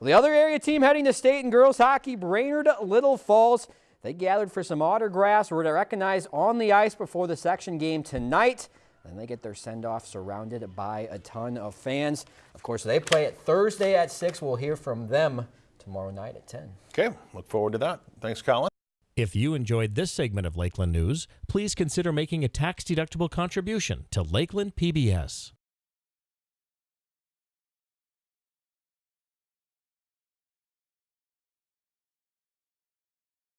The other area team heading to state in girls hockey, Brainerd Little Falls. They gathered for some autographs were recognized on the ice before the section game tonight. Then they get their send-off surrounded by a ton of fans. Of course, they play it Thursday at 6. We'll hear from them tomorrow night at 10. Okay, look forward to that. Thanks, Colin. If you enjoyed this segment of Lakeland News, please consider making a tax-deductible contribution to Lakeland PBS.